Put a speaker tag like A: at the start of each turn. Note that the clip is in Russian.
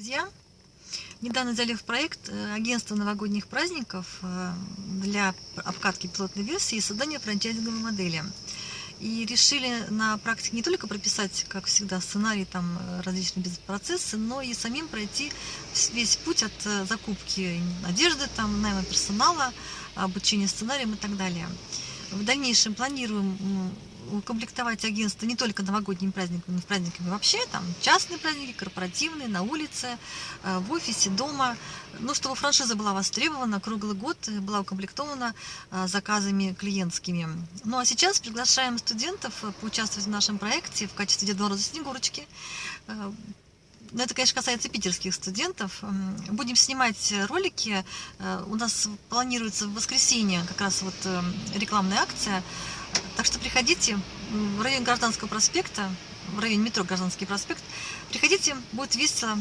A: Друзья, недавно взяли в проект э, агентство новогодних праздников э, для обкатки пилотной версии и создания франчайзинговой модели. И решили на практике не только прописать, как всегда, сценарий, там, э, различные бизнес-процессы, но и самим пройти весь путь от закупки одежды, там, найма персонала, обучения сценариям и так далее. В дальнейшем планируем укомплектовать агентство не только новогодними праздниками, но и праздниками вообще, там частные праздники, корпоративные, на улице, э, в офисе, дома, ну, чтобы франшиза была востребована круглый год, была укомплектована э, заказами клиентскими. Ну, а сейчас приглашаем студентов э, поучаствовать в нашем проекте в качестве Деда Мороза Снегурочки. Но это, конечно, касается питерских студентов. Будем снимать ролики. У нас планируется в воскресенье как раз вот рекламная акция так что приходите в район Гражданского проспекта, в районе метро Гражданский проспект. Приходите, будет весело.